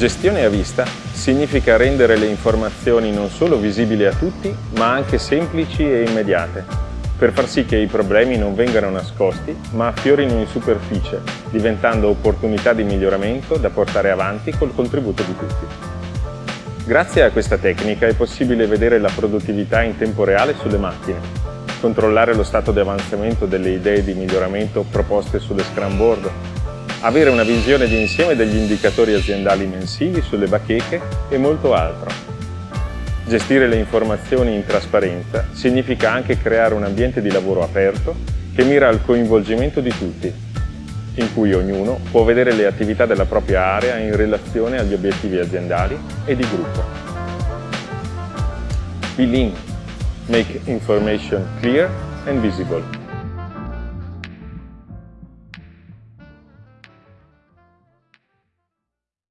Gestione a vista significa rendere le informazioni non solo visibili a tutti, ma anche semplici e immediate, per far sì che i problemi non vengano nascosti, ma affiorino in superficie, diventando opportunità di miglioramento da portare avanti col contributo di tutti. Grazie a questa tecnica è possibile vedere la produttività in tempo reale sulle macchine, controllare lo stato di avanzamento delle idee di miglioramento proposte sulle Scrum Board, avere una visione di insieme degli indicatori aziendali mensili sulle bacheche e molto altro. Gestire le informazioni in trasparenza significa anche creare un ambiente di lavoro aperto che mira al coinvolgimento di tutti, in cui ognuno può vedere le attività della propria area in relazione agli obiettivi aziendali e di gruppo. Be lean. Make information clear and visible.